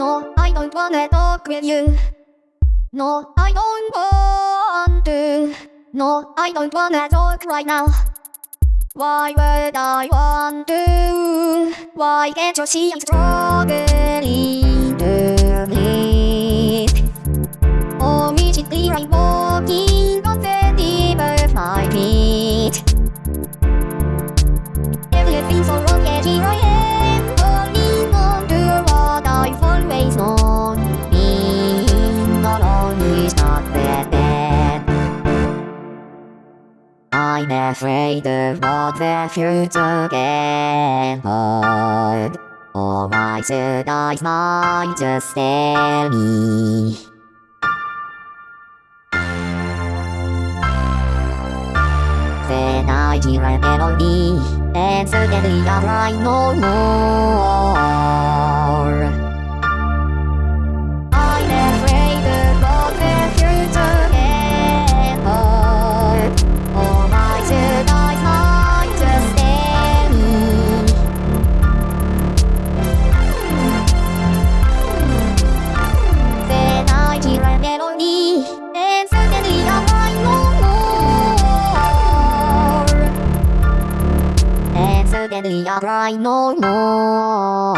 No, I don't wanna talk with you. No, I don't want to. No, I don't wanna talk right now. Why would I want to? Why can't you see I'm struggling I'm afraid of what the future can hold. Or my sad eyes might just tell me. Then I hear a melody, and suddenly I cry no more. deadly, alright, no more.